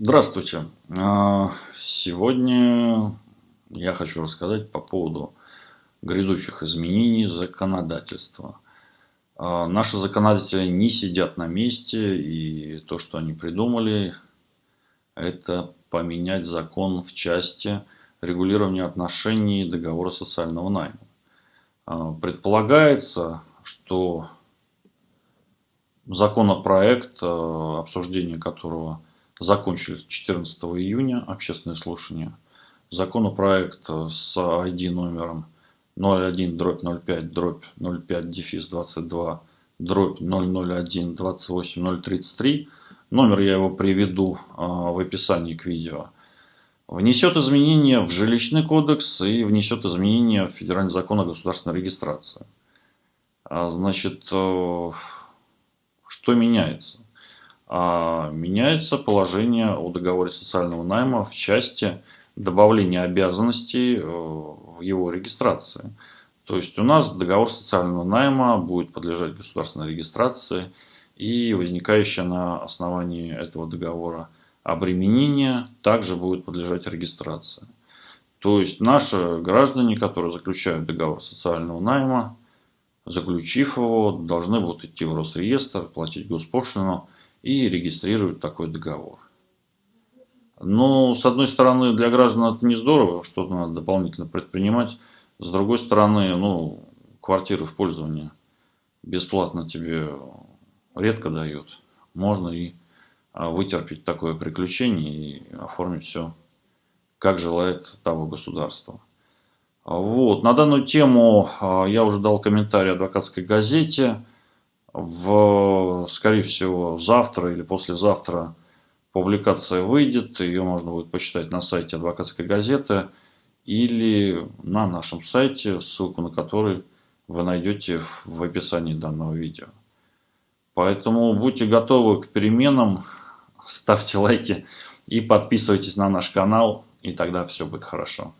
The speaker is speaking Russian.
Здравствуйте. А, сегодня я хочу рассказать по поводу грядущих изменений законодательства. А, наши законодатели не сидят на месте, и то, что они придумали, это поменять закон в части регулирования отношений договора социального найма. А, предполагается, что законопроект, обсуждение которого закончились 14 июня общественные слушания. Законопроект с ID номером 01 дробь 05 дробь 05 дефис 22 дробь 001 28 033. Номер я его приведу а, в описании к видео. Внесет изменения в жилищный кодекс и внесет изменения в федеральный закон о государственной регистрации. А, значит, э, что меняется? А, меняется положение о договоре социального найма в части добавления обязанностей э, в его регистрации. То есть у нас договор социального найма будет подлежать государственной регистрации и возникающее на основании этого договора обременение также будет подлежать регистрации. То есть наши граждане, которые заключают договор социального найма, заключив его, должны будут идти в Росреестр, платить госпошлину и регистрируют такой договор. Но, с одной стороны, для граждан это не здорово, что-то надо дополнительно предпринимать. С другой стороны, ну, квартиры в пользование бесплатно тебе редко дают. Можно и а, вытерпеть такое приключение и оформить все, как желает того государства. Вот. На данную тему а, я уже дал комментарий адвокатской газете в, скорее всего, завтра или послезавтра публикация выйдет, ее можно будет почитать на сайте адвокатской газеты или на нашем сайте, ссылку на который вы найдете в описании данного видео. Поэтому будьте готовы к переменам, ставьте лайки и подписывайтесь на наш канал, и тогда все будет хорошо.